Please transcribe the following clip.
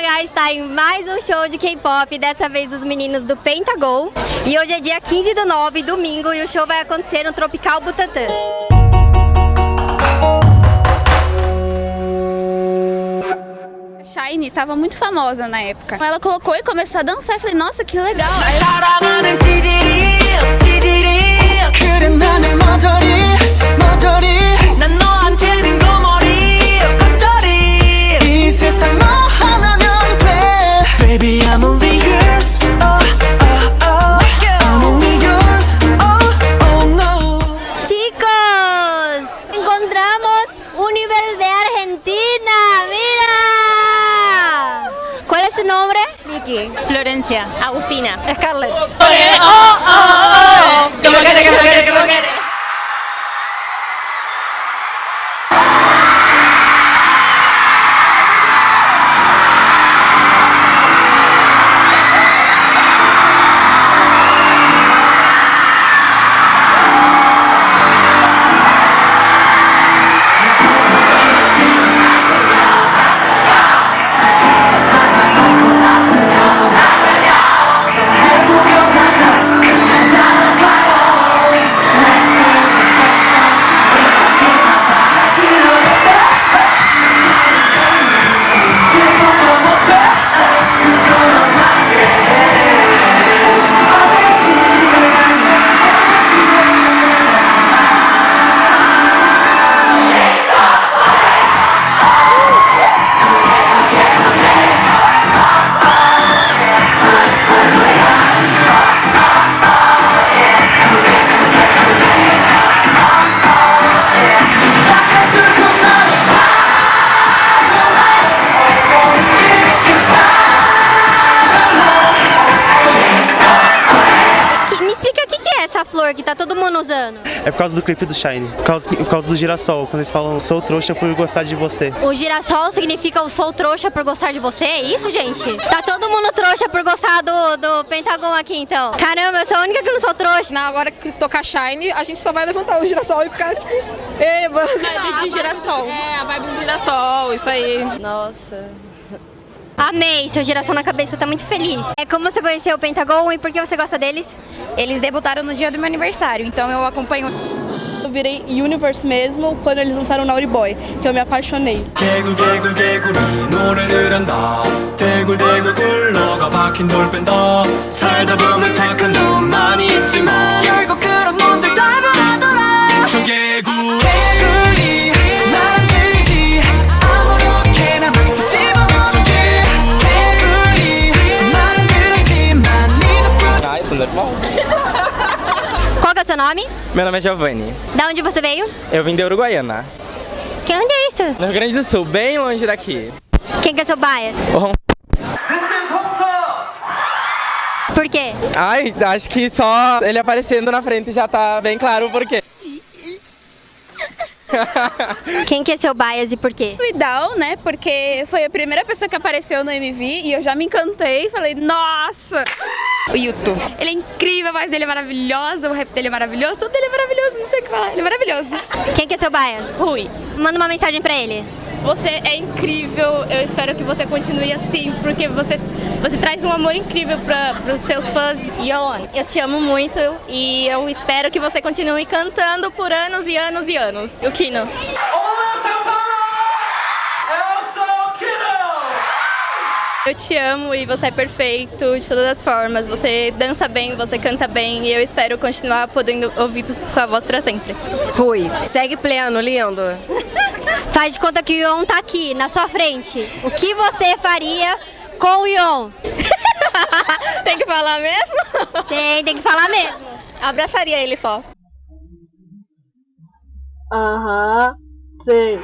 H está em mais um show de K-pop, dessa vez dos meninos do Pentagon. E hoje é dia 15 do 9, domingo, e o show vai acontecer no Tropical Butantã. Shine tava muito famosa na época. Ela colocou e começou a dançar e falei, nossa, que legal. Aí Argentina, mira. ¿Cuál es su nombre? Vicky, Florencia, Agustina. Scarlett. Que- me que tá todo mundo usando. É por causa do clipe do Shine, por causa, por causa do girassol, quando eles falam sou trouxa por gostar de você. O girassol significa eu sou trouxa por gostar de você? É isso, gente? Tá todo mundo trouxa por gostar do, do Pentagon aqui, então. Caramba, eu sou a única que não sou trouxa. Na hora que tocar Shine, a gente só vai levantar o girassol e ficar tipo, eba. Vibe de girassol. É, a vibe do girassol, isso aí. Amei, seu girassol na cabeça, tá muito feliz. É como você conheceu o Pentagon e por que você gosta deles? Eles debutaram no dia do meu aniversário, então eu acompanho. Eu virei Universe mesmo quando eles lançaram Naughty Boy, que eu me apaixonei. Qual que é o seu nome? Meu nome é Giovanni. Da onde você veio? Eu vim da Uruguaiana, Que onde é isso? no Rio Grande do Sul, bem longe daqui. Quem que é seu bias? O Ron- Por quê? Ai, acho que só ele aparecendo na frente já tá bem claro o porquê. Quem que é seu bias e por quê? O Idal, né? Porque foi a primeira pessoa que apareceu no MV e eu já me encantei e falei, nossa! o Yuto. Ele é incrível, a voz dele é maravilhosa, o rap dele é maravilhoso, tudo dele é maravilhoso, não sei o que falar, ele é maravilhoso. Quem que é seu bias? Rui, Manda uma mensagem pra ele. Você é incrível, eu espero que você continue assim, porque você, você traz um amor incrível para os seus fãs. Yon, eu te amo muito e eu espero que você continue cantando por anos e anos e anos. O Kino. Eu te amo e você é perfeito de todas as formas. Você dança bem, você canta bem e eu espero continuar podendo ouvir sua voz pra sempre. Rui, segue pleno, lindo. Faz de conta que o Ion tá aqui, na sua frente. O que você faria com o Ion? Tem que falar mesmo? Tem, tem que falar mesmo. Abraçaria ele só. Aham, sei.